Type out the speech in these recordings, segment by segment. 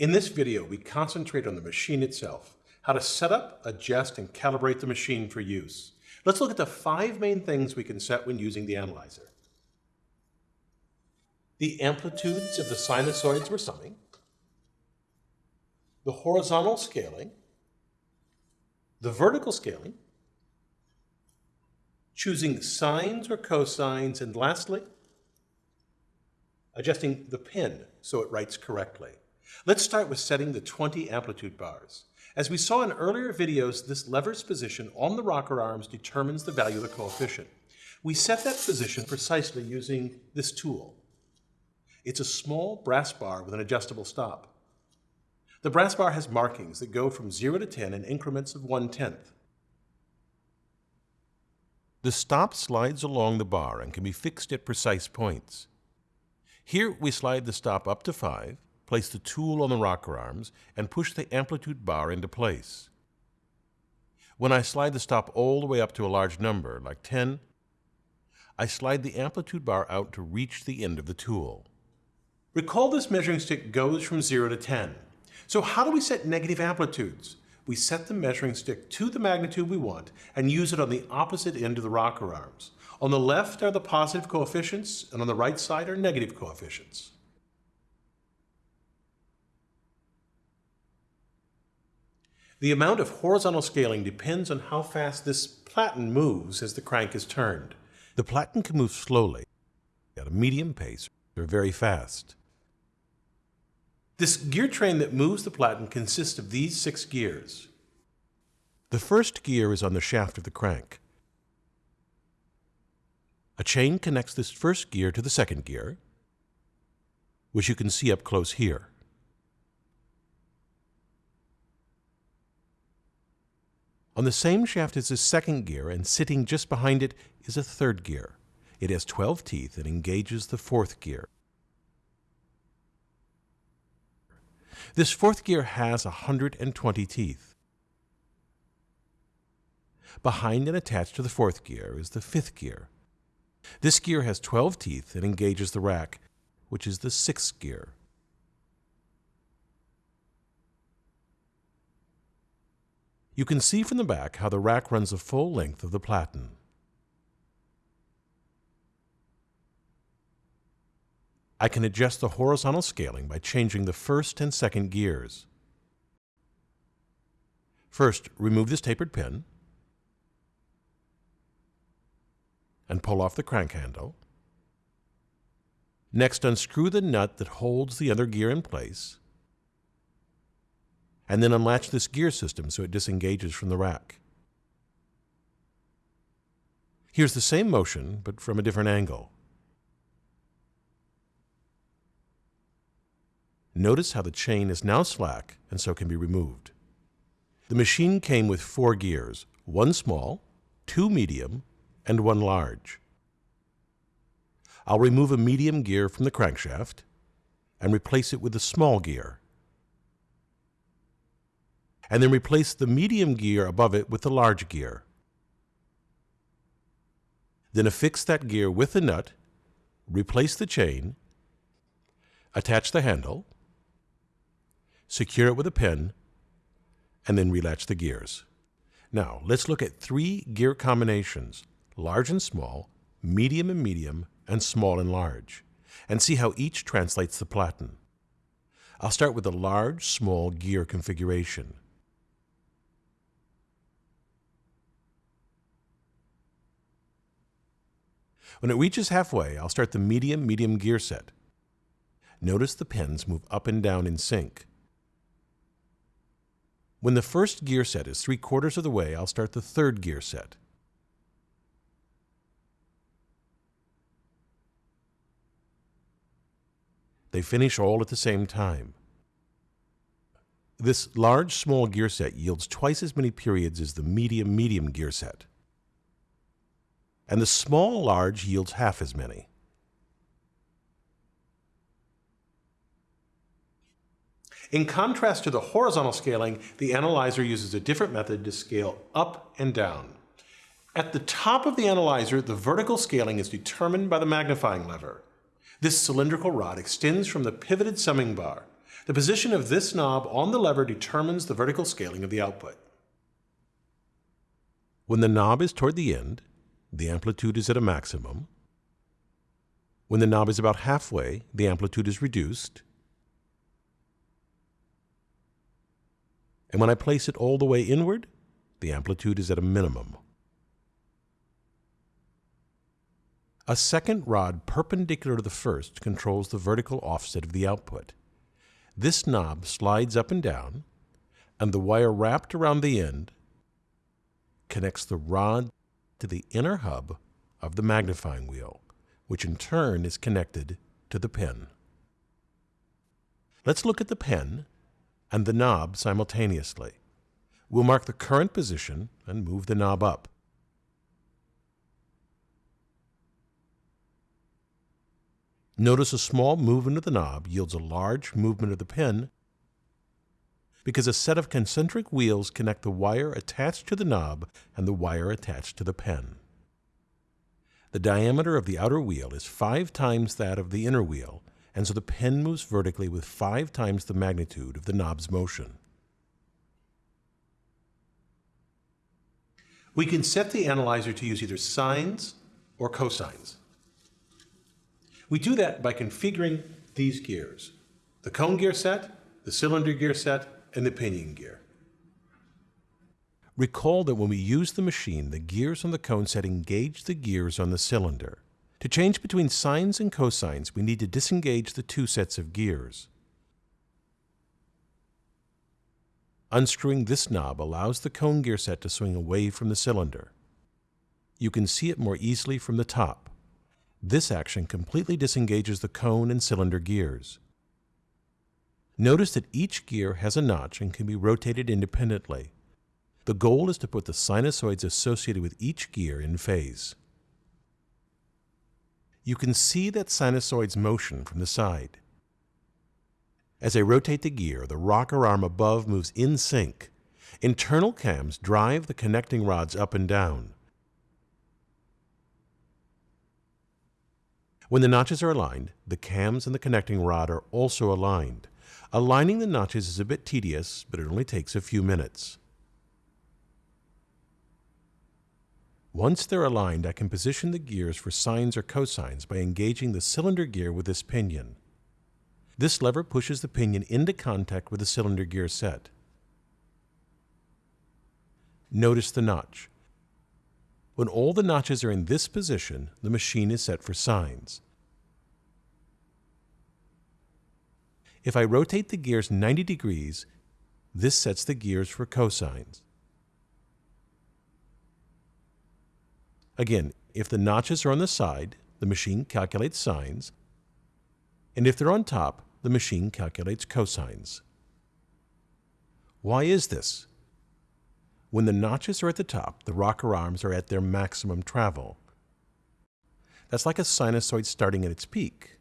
In this video, we concentrate on the machine itself, how to set up, adjust, and calibrate the machine for use. Let's look at the five main things we can set when using the analyzer. The amplitudes of the sinusoids we're summing, the horizontal scaling, the vertical scaling, choosing sines or cosines, and lastly, adjusting the pin so it writes correctly. Let's start with setting the 20 amplitude bars. As we saw in earlier videos, this lever's position on the rocker arms determines the value of the coefficient. We set that position precisely using this tool. It's a small brass bar with an adjustable stop. The brass bar has markings that go from 0 to 10 in increments of 1 tenth. The stop slides along the bar and can be fixed at precise points. Here we slide the stop up to 5, place the tool on the rocker arms, and push the amplitude bar into place. When I slide the stop all the way up to a large number, like 10, I slide the amplitude bar out to reach the end of the tool. Recall this measuring stick goes from 0 to 10. So how do we set negative amplitudes? We set the measuring stick to the magnitude we want and use it on the opposite end of the rocker arms. On the left are the positive coefficients, and on the right side are negative coefficients. The amount of horizontal scaling depends on how fast this platen moves as the crank is turned. The platen can move slowly, at a medium pace, or very fast. This gear train that moves the platen consists of these six gears. The first gear is on the shaft of the crank. A chain connects this first gear to the second gear, which you can see up close here. On the same shaft is a second gear, and sitting just behind it is a third gear. It has 12 teeth and engages the fourth gear. This fourth gear has 120 teeth. Behind and attached to the fourth gear is the fifth gear. This gear has 12 teeth and engages the rack, which is the sixth gear. You can see from the back how the rack runs the full length of the platen. I can adjust the horizontal scaling by changing the first and second gears. First, remove this tapered pin and pull off the crank handle. Next, unscrew the nut that holds the other gear in place and then unlatch this gear system so it disengages from the rack. Here's the same motion, but from a different angle. Notice how the chain is now slack and so can be removed. The machine came with four gears, one small, two medium, and one large. I'll remove a medium gear from the crankshaft and replace it with a small gear and then replace the medium gear above it with the large gear. Then affix that gear with the nut, replace the chain, attach the handle, secure it with a pin, and then relatch the gears. Now, let's look at three gear combinations, large and small, medium and medium, and small and large, and see how each translates the platen. I'll start with the large, small gear configuration. When it reaches halfway, I'll start the medium-medium gear set. Notice the pins move up and down in sync. When the first gear set is three quarters of the way, I'll start the third gear set. They finish all at the same time. This large-small gear set yields twice as many periods as the medium-medium gear set and the small large yields half as many. In contrast to the horizontal scaling, the analyzer uses a different method to scale up and down. At the top of the analyzer, the vertical scaling is determined by the magnifying lever. This cylindrical rod extends from the pivoted summing bar. The position of this knob on the lever determines the vertical scaling of the output. When the knob is toward the end, the amplitude is at a maximum. When the knob is about halfway, the amplitude is reduced. And when I place it all the way inward, the amplitude is at a minimum. A second rod perpendicular to the first controls the vertical offset of the output. This knob slides up and down, and the wire wrapped around the end connects the rod to the inner hub of the magnifying wheel, which in turn is connected to the pen. Let's look at the pen and the knob simultaneously. We'll mark the current position and move the knob up. Notice a small movement of the knob yields a large movement of the pen because a set of concentric wheels connect the wire attached to the knob and the wire attached to the pen. The diameter of the outer wheel is five times that of the inner wheel, and so the pen moves vertically with five times the magnitude of the knob's motion. We can set the analyzer to use either sines or cosines. We do that by configuring these gears, the cone gear set, the cylinder gear set, and the pinion gear. Recall that when we use the machine, the gears on the cone set engage the gears on the cylinder. To change between sines and cosines, we need to disengage the two sets of gears. Unscrewing this knob allows the cone gear set to swing away from the cylinder. You can see it more easily from the top. This action completely disengages the cone and cylinder gears. Notice that each gear has a notch and can be rotated independently. The goal is to put the sinusoids associated with each gear in phase. You can see that sinusoid's motion from the side. As I rotate the gear, the rocker arm above moves in sync. Internal cams drive the connecting rods up and down. When the notches are aligned, the cams and the connecting rod are also aligned. Aligning the notches is a bit tedious, but it only takes a few minutes. Once they're aligned, I can position the gears for sines or cosines by engaging the cylinder gear with this pinion. This lever pushes the pinion into contact with the cylinder gear set. Notice the notch. When all the notches are in this position, the machine is set for sines. If I rotate the gears 90 degrees, this sets the gears for cosines. Again, if the notches are on the side, the machine calculates sines, and if they're on top, the machine calculates cosines. Why is this? When the notches are at the top, the rocker arms are at their maximum travel. That's like a sinusoid starting at its peak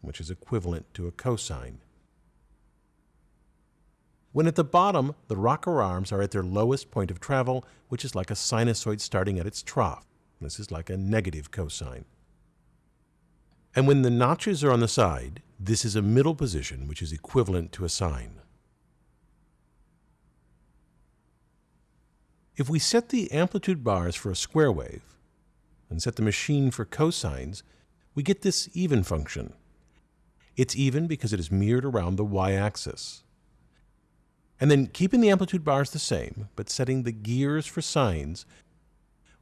which is equivalent to a cosine. When at the bottom, the rocker arms are at their lowest point of travel, which is like a sinusoid starting at its trough. This is like a negative cosine. And when the notches are on the side, this is a middle position, which is equivalent to a sine. If we set the amplitude bars for a square wave and set the machine for cosines, we get this even function. It's even because it is mirrored around the y-axis. And then keeping the amplitude bars the same, but setting the gears for sines,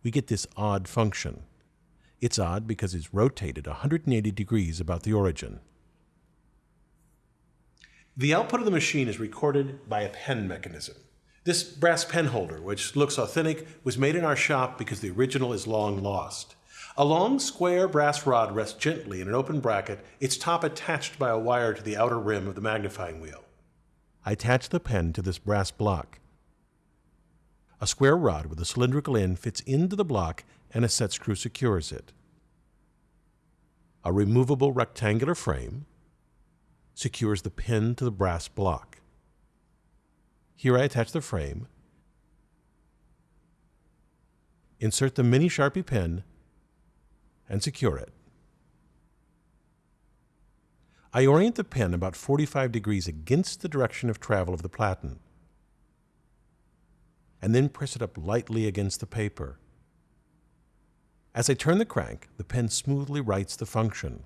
we get this odd function. It's odd because it's rotated 180 degrees about the origin. The output of the machine is recorded by a pen mechanism. This brass pen holder, which looks authentic, was made in our shop because the original is long lost. A long square brass rod rests gently in an open bracket, its top attached by a wire to the outer rim of the magnifying wheel. I attach the pen to this brass block. A square rod with a cylindrical end fits into the block and a set screw secures it. A removable rectangular frame secures the pen to the brass block. Here I attach the frame, insert the mini Sharpie pen and secure it. I orient the pen about 45 degrees against the direction of travel of the platen, and then press it up lightly against the paper. As I turn the crank, the pen smoothly writes the function.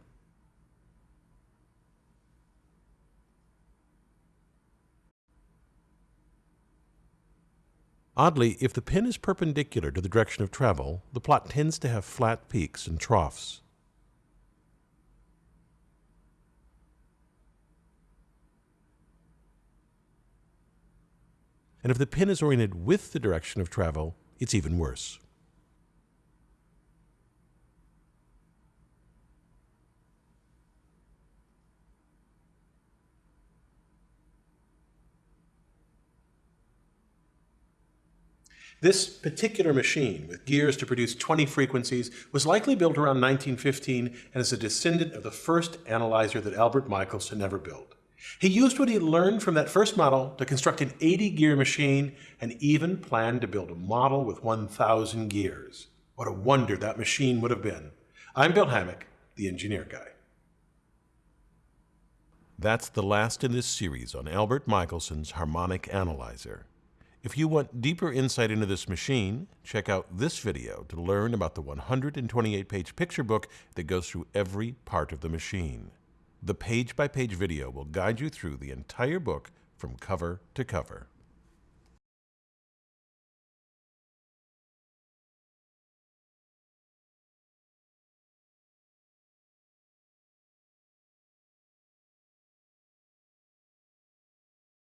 Oddly, if the pin is perpendicular to the direction of travel, the plot tends to have flat peaks and troughs. And if the pin is oriented with the direction of travel, it's even worse. This particular machine, with gears to produce 20 frequencies, was likely built around 1915 and is a descendant of the first analyzer that Albert Michaels Michelson ever built. He used what he learned from that first model to construct an 80 gear machine and even planned to build a model with 1,000 gears. What a wonder that machine would have been. I'm Bill Hammack, the engineer guy. That's the last in this series on Albert Michelson's harmonic analyzer. If you want deeper insight into this machine, check out this video to learn about the 128-page picture book that goes through every part of the machine. The page-by-page -page video will guide you through the entire book from cover to cover.